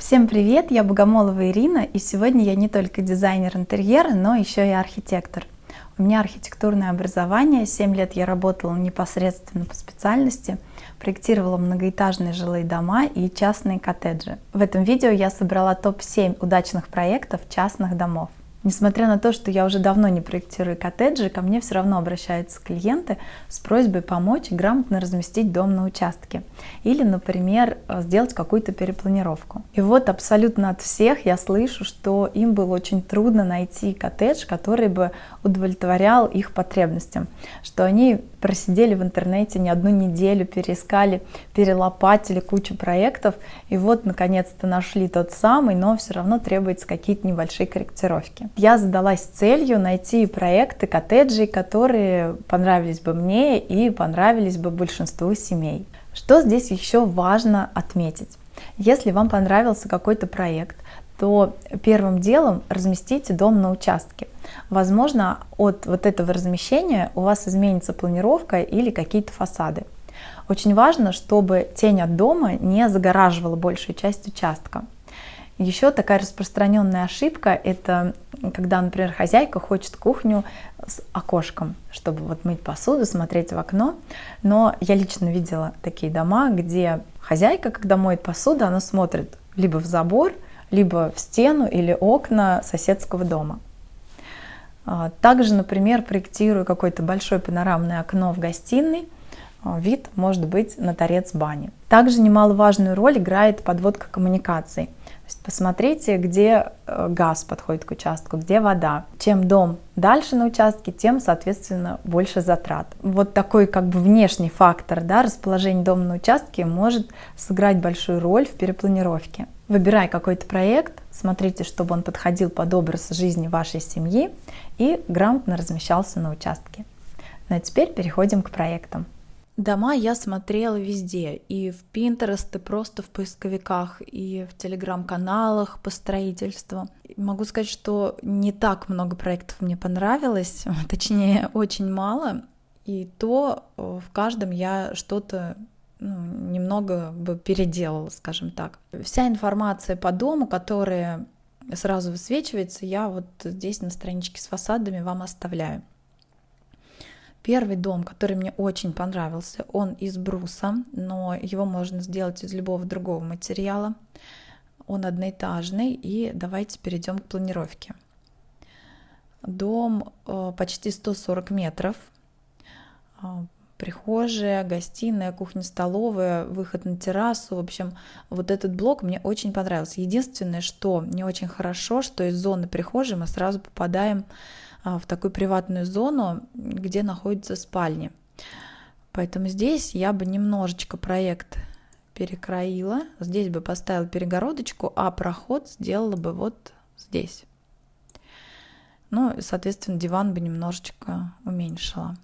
Всем привет, я Богомолова Ирина, и сегодня я не только дизайнер интерьера, но еще и архитектор. У меня архитектурное образование, 7 лет я работала непосредственно по специальности, проектировала многоэтажные жилые дома и частные коттеджи. В этом видео я собрала топ-7 удачных проектов частных домов. Несмотря на то, что я уже давно не проектирую коттеджи, ко мне все равно обращаются клиенты с просьбой помочь грамотно разместить дом на участке. Или, например, сделать какую-то перепланировку. И вот абсолютно от всех я слышу, что им было очень трудно найти коттедж, который бы удовлетворял их потребностям. Что они просидели в интернете не одну неделю, переискали, перелопатили кучу проектов, и вот наконец-то нашли тот самый, но все равно требуется какие-то небольшие корректировки. Я задалась целью найти проекты коттеджей, которые понравились бы мне и понравились бы большинству семей. Что здесь еще важно отметить? Если вам понравился какой-то проект, то первым делом разместите дом на участке. Возможно, от вот этого размещения у вас изменится планировка или какие-то фасады. Очень важно, чтобы тень от дома не загораживала большую часть участка. Еще такая распространенная ошибка – это когда, например, хозяйка хочет кухню с окошком, чтобы вот мыть посуду, смотреть в окно. Но я лично видела такие дома, где хозяйка, когда моет посуду, она смотрит либо в забор, либо в стену или окна соседского дома. А, также, например, проектирую какое-то большое панорамное окно в гостиной, а, вид может быть на торец бани. Также немаловажную роль играет подводка коммуникаций. Посмотрите, где э, газ подходит к участку, где вода. Чем дом дальше на участке, тем, соответственно, больше затрат. Вот такой как бы внешний фактор, да, расположение дома на участке может сыграть большую роль в перепланировке. Выбирая какой-то проект, смотрите, чтобы он подходил под образ жизни вашей семьи и грамотно размещался на участке. Ну а теперь переходим к проектам. Дома я смотрела везде, и в Pinterest, и просто в поисковиках, и в телеграм-каналах по строительству. Могу сказать, что не так много проектов мне понравилось, точнее, очень мало, и то э, в каждом я что-то ну, немного бы переделала, скажем так. Вся информация по дому, которая сразу высвечивается, я вот здесь на страничке с фасадами вам оставляю. Первый дом, который мне очень понравился, он из бруса, но его можно сделать из любого другого материала. Он одноэтажный, и давайте перейдем к планировке. Дом э, почти 140 метров, э, прихожая, гостиная, кухня, столовая, выход на террасу. В общем, вот этот блок мне очень понравился. Единственное, что не очень хорошо, что из зоны прихожей мы сразу попадаем в такую приватную зону, где находятся спальни. Поэтому здесь я бы немножечко проект перекроила. Здесь бы поставила перегородочку, а проход сделала бы вот здесь. Ну, соответственно, диван бы немножечко уменьшила.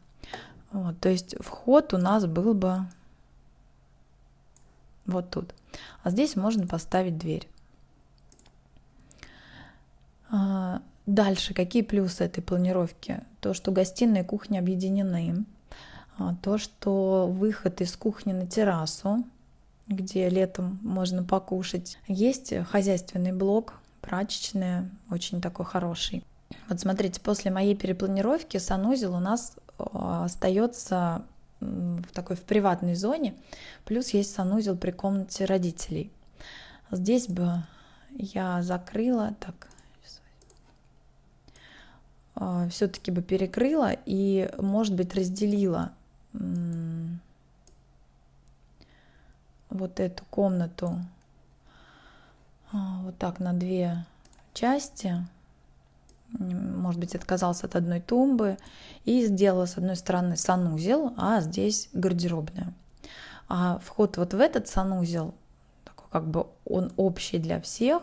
Вот, то есть вход у нас был бы вот тут. А здесь можно поставить дверь. А, дальше, какие плюсы этой планировки? То, что гостиная и кухня объединены. А, то, что выход из кухни на террасу, где летом можно покушать. Есть хозяйственный блок, прачечная, очень такой хороший. Вот смотрите, после моей перепланировки санузел у нас Э, остается в такой в приватной зоне, плюс есть санузел при комнате родителей. Здесь бы я закрыла, так, все-таки бы перекрыла и, может быть, разделила вот эту комнату э, вот так на две части может быть, отказался от одной тумбы и сделала с одной стороны санузел, а здесь гардеробная. А вход вот в этот санузел, такой как бы он общий для всех,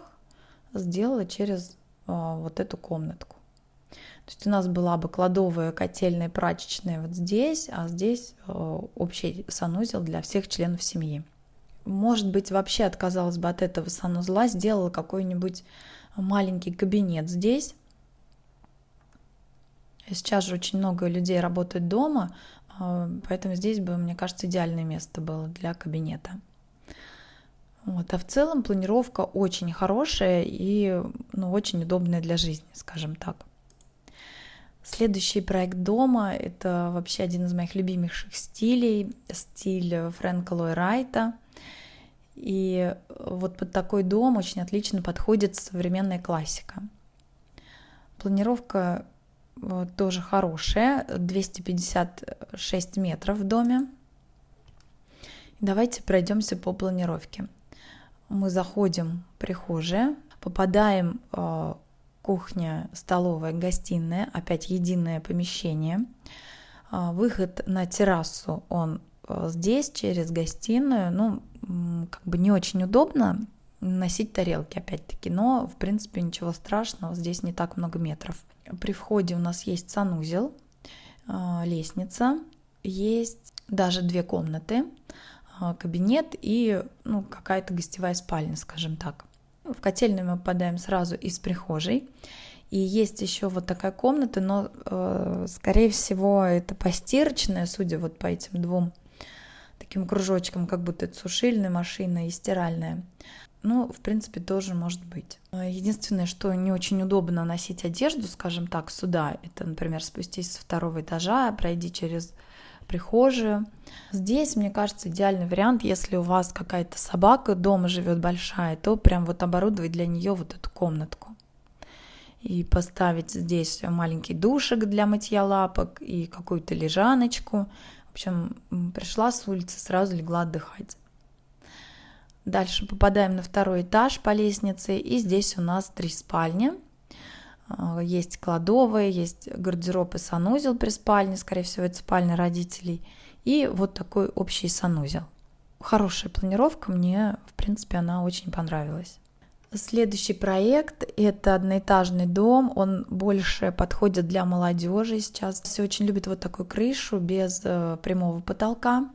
сделала через а, вот эту комнатку. То есть у нас была бы кладовая, котельная, прачечная вот здесь, а здесь а, общий санузел для всех членов семьи. Может быть, вообще отказалась бы от этого санузла, сделала какой-нибудь маленький кабинет здесь, Сейчас же очень много людей работают дома, а, поэтому здесь бы, мне кажется, идеальное место было для кабинета. Вот. А в целом планировка очень хорошая и ну, очень удобная для жизни, скажем так. Следующий проект дома — это вообще один из моих любимейших стилей, стиль Фрэнка Лой Райта. И вот под такой дом очень отлично подходит современная классика. Планировка э, тоже хорошая, 256 метров в доме. Давайте пройдемся по планировке. Мы заходим в прихожая, попадаем э, кухня, столовая, гостиная, опять единое помещение. А, выход на террасу, он э, здесь, через гостиную, ну, как бы не очень удобно носить тарелки, опять-таки, но, в принципе, ничего страшного, здесь не так много метров. При входе у нас есть санузел, а, лестница, есть даже две комнаты, а, кабинет и ну, какая-то гостевая спальня, скажем так. В котельную мы попадаем сразу из прихожей. И есть еще вот такая комната, но, э, скорее всего, это постирочная, судя вот по этим двум таким кружочкам, как будто это сушильная машина и стиральная. Ну, в принципе, тоже может быть. Единственное, что не очень удобно носить одежду, скажем так, сюда, это, например, спустись со второго этажа, пройди через прихожую. Здесь, мне кажется, идеальный вариант, если у вас какая-то собака дома живет большая, то прям вот оборудовать для нее вот эту комнатку. И поставить здесь маленький душек для мытья лапок и какую-то лежаночку. В общем, пришла с улицы, сразу легла отдыхать. Дальше попадаем на второй этаж по лестнице, и здесь у нас три спальни – есть кладовая, есть гардероб и санузел при спальне, скорее всего, это спальня родителей. И вот такой общий санузел. Хорошая планировка, мне, в принципе, она очень понравилась. Следующий проект – это одноэтажный дом. Он больше подходит для молодежи сейчас. Все очень любят вот такую крышу без э, прямого потолка.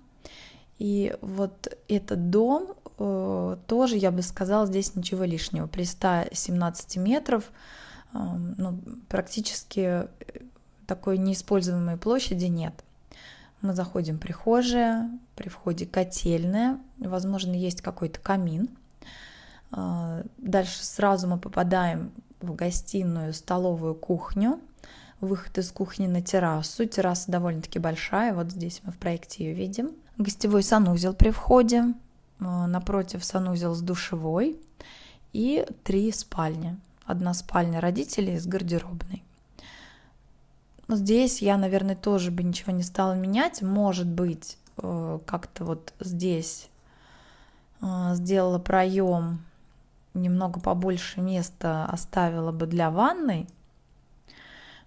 И вот этот дом э, тоже, я бы сказала, здесь ничего лишнего. При 117 метров ну, практически э, такой неиспользуемой площади нет. Мы заходим в прихожая, при входе котельная, возможно, есть какой-то камин. А, дальше сразу мы попадаем в гостиную, столовую, кухню. Выход из кухни на террасу. Терраса довольно-таки большая, вот здесь мы в проекте ее видим. Гостевой санузел при входе, а, напротив санузел с душевой и три спальни одна спальня родителей с гардеробной. Здесь я, наверное, тоже бы ничего не стала менять. Может быть, э, как-то вот здесь э, сделала проем, немного побольше места оставила бы для ванной.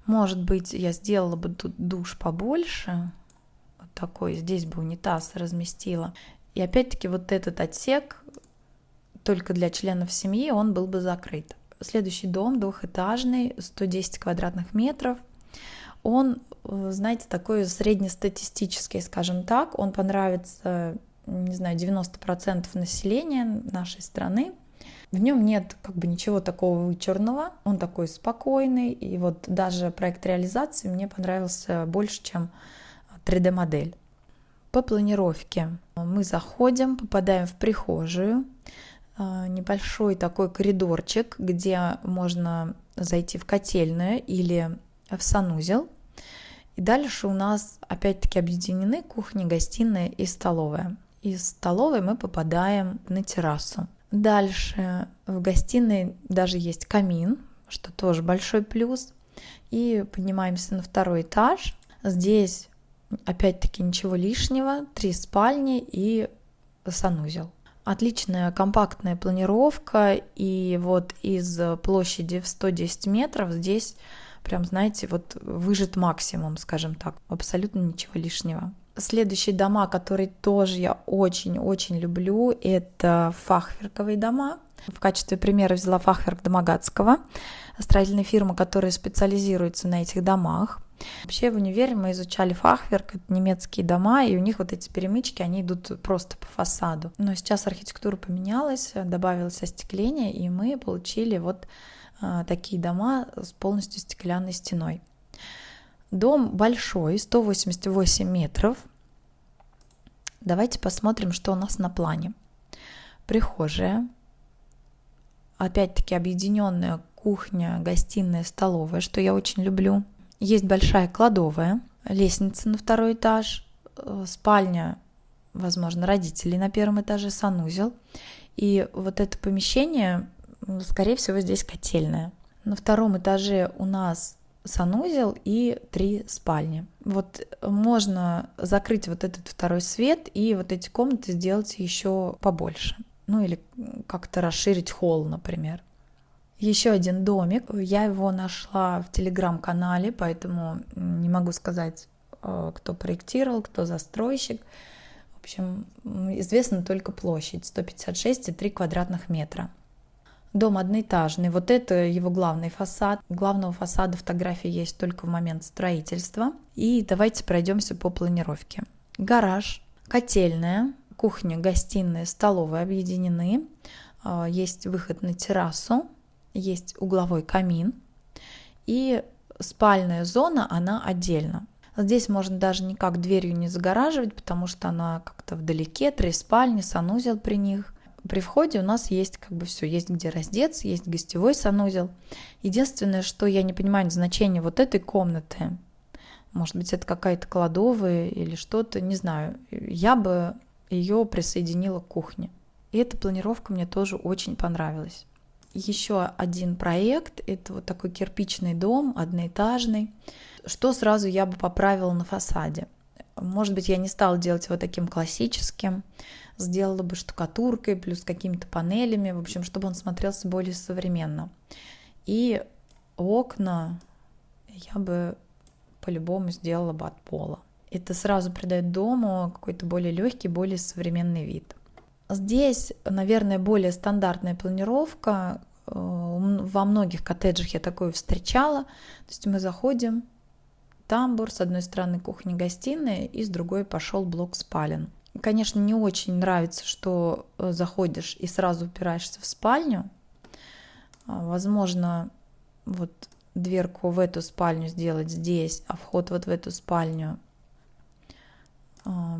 Может быть, я сделала бы тут душ побольше, вот такой, здесь бы унитаз разместила. И опять-таки вот этот отсек только для членов семьи, он был бы закрыт. Следующий дом двухэтажный, 110 квадратных метров. Он, э, знаете, такой среднестатистический, скажем так. Он понравится, не знаю, 90% населения нашей страны. В нем нет как бы ничего такого вычурного, он такой спокойный, и вот даже проект реализации мне понравился больше, чем 3D-модель. По планировке мы заходим, попадаем в прихожую, небольшой такой коридорчик, где можно зайти в котельную или в санузел. И дальше у нас опять-таки объединены кухня, гостиная и столовая. Из столовой мы попадаем на террасу. Дальше в гостиной даже есть камин, что тоже большой плюс. И поднимаемся на второй этаж. Здесь опять-таки ничего лишнего, три спальни и санузел. Отличная компактная планировка, и вот из площади в 110 метров здесь прям, знаете, вот выжит максимум, скажем так, абсолютно ничего лишнего. Следующие дома, которые тоже я очень-очень люблю, это фахверковые дома. В качестве примера взяла фахверк Домогатского, строительная фирма, которая специализируется на этих домах. Вообще в универе мы изучали фахверк, это немецкие дома, и у них вот эти перемычки, они идут просто по фасаду. Но сейчас архитектура поменялась, добавилось остекление, и мы получили вот а, такие дома с полностью стеклянной стеной. Дом большой, 188 метров. Давайте посмотрим, что у нас на плане. прихожая, опять-таки объединенная кухня, гостиная, столовая, что я очень люблю. Есть большая кладовая, лестница на второй этаж, э, спальня, возможно, родителей на первом этаже, санузел. И вот это помещение, скорее всего, здесь котельная. На втором этаже у нас санузел и три спальни. Вот можно закрыть вот этот второй свет и вот эти комнаты сделать еще побольше. Ну или как-то расширить холл, например. Еще один домик. Я его нашла в телеграм-канале, поэтому не могу сказать, э, кто проектировал, кто застройщик. В общем, известна только площадь 156,3 квадратных метра. Дом одноэтажный. Вот это его главный фасад. Главного фасада фотографии есть только в момент строительства. И давайте пройдемся по планировке. Гараж, котельная, кухня, гостиная, столовая объединены. А, есть выход на террасу, есть угловой камин. И спальная зона, она отдельно. Здесь можно даже никак дверью не загораживать, потому что она как-то вдалеке, три спальни, санузел при них – при входе у нас есть как бы все, есть где раздеться, есть гостевой санузел. Единственное, что я не понимаю значения вот этой комнаты, может быть, это какая-то кладовая или что-то, не знаю, я бы ее присоединила к кухне. И эта планировка мне тоже очень понравилась. Еще один проект, это вот такой кирпичный дом, одноэтажный. Что сразу я бы поправила на фасаде? Может быть, я не стала делать его таким классическим, сделала бы штукатуркой, плюс какими-то панелями, в общем, чтобы он смотрелся более современно. И окна я бы по-любому сделала бы от пола. Это сразу придает дому какой-то более легкий, более современный вид. Здесь, наверное, более стандартная планировка. Э, во многих коттеджах я такое встречала. То есть мы заходим, тамбур, с одной стороны кухня-гостиная, и с другой пошел блок спален. Конечно, не очень нравится, что э, заходишь и сразу упираешься в спальню. А, возможно, вот дверку в эту спальню сделать здесь, а вход вот в эту спальню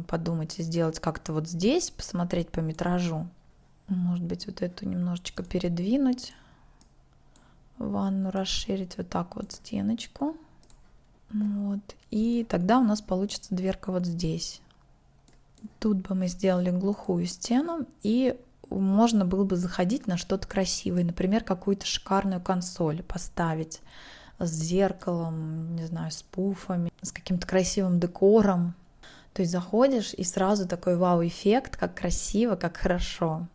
подумать и сделать как-то вот здесь, посмотреть по метражу. Может быть, вот эту немножечко передвинуть, ванну расширить вот так вот стеночку. Вот. И тогда у нас получится дверка вот здесь. Тут бы мы сделали глухую стену, и можно было бы заходить на что-то красивое, например, какую-то шикарную консоль поставить с зеркалом, не знаю, с пуфами, с каким-то красивым декором. То есть заходишь и сразу такой вау-эффект, как красиво, как хорошо.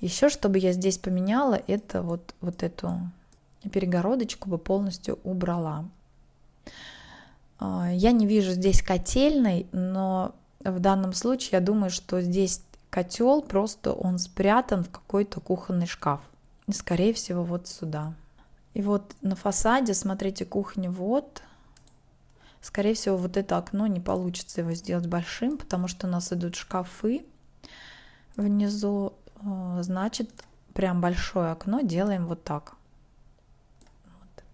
Еще, чтобы я здесь поменяла, это вот, вот эту перегородочку бы полностью убрала. А, я не вижу здесь котельной, но в данном случае я думаю, что здесь котел, просто он спрятан в какой-то кухонный шкаф. Скорее всего, вот сюда. И вот на фасаде, смотрите, кухня вот. Скорее всего, вот это окно не получится его сделать большим, потому что у нас идут шкафы внизу. А, значит, прям большое окно делаем вот так. Вот.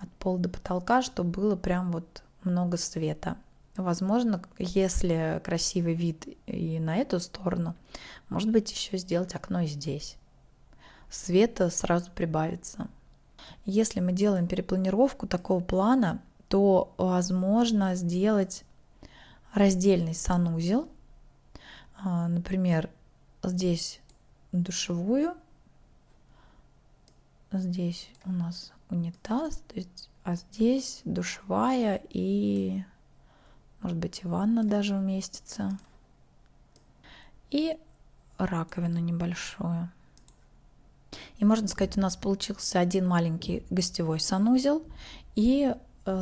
От пола до потолка, чтобы было прям вот много света. Возможно, если красивый вид и на эту сторону, может быть, еще сделать окно и здесь. Света сразу прибавится. Если мы делаем перепланировку такого плана, то возможно сделать раздельный санузел. А, например, здесь душевую, здесь у нас унитаз, то есть, а здесь душевая и может быть и ванна даже уместится. И раковину небольшую. И можно сказать, у нас получился один маленький гостевой санузел и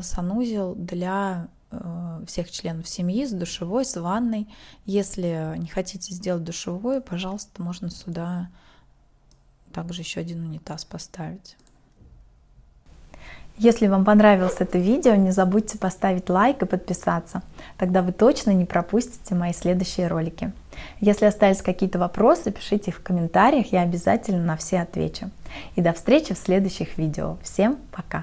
санузел для э, всех членов семьи с душевой, с ванной. Если не хотите сделать душевую, пожалуйста, можно сюда также еще один унитаз поставить. Если вам понравилось это видео, не забудьте поставить лайк и подписаться. Тогда вы точно не пропустите мои следующие ролики. Если остались какие-то вопросы, пишите их в комментариях, я обязательно на все отвечу. И до встречи в следующих видео. Всем пока!